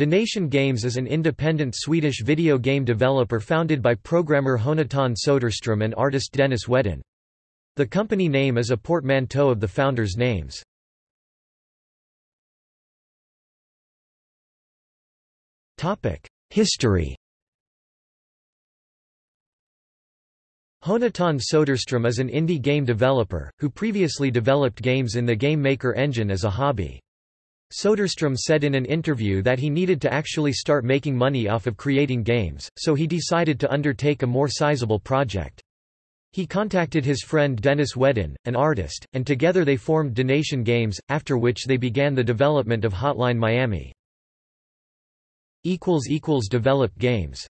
Dennaton Games is an independent Swedish video game developer founded by programmer Jonatan Söderström and artist Dennis Wedin. The company name is a portmanteau of the founders' names. History Jonatan Söderström is an indie game developer, who previously developed games in the Game Maker engine as a hobby. Söderström said in an interview that he needed to actually start making money off of creating games, so he decided to undertake a more sizable project. He contacted his friend Dennis Wedin, an artist, and together they formed Dennaton Games, after which they began the development of Hotline Miami. Developed games